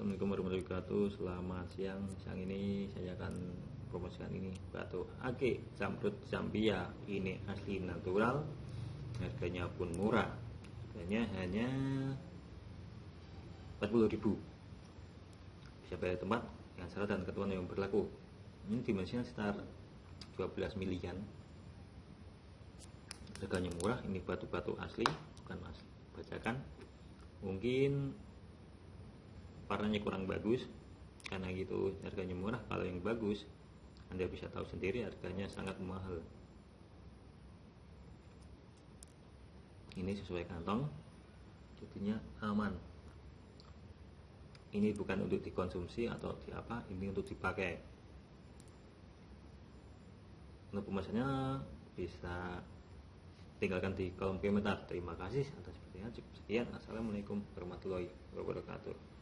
wabarakatuh. Selamat siang Siang ini saya akan promosikan ini. Batu ake Zamrud Zambia Ini asli natural Harganya pun murah. Harganya hanya 40.000 Bisa bayar tempat Yang syarat dan ketentuan yang berlaku. Ini dimensinya sekitar 12 milian. Harganya murah Ini batu-batu asli Bukan asli Bacakan. Mungkin warnanya kurang bagus karena gitu harganya murah. Kalau yang bagus anda bisa tahu sendiri harganya sangat mahal. Ini sesuai kantong jadinya aman. Ini bukan untuk dikonsumsi atau di apa ini untuk dipakai. Untuk pemesannya bisa tinggalkan di kolom komentar. Terima kasih atas perhatian. Cukup sekian. Assalamualaikum warahmatullahi wabarakatuh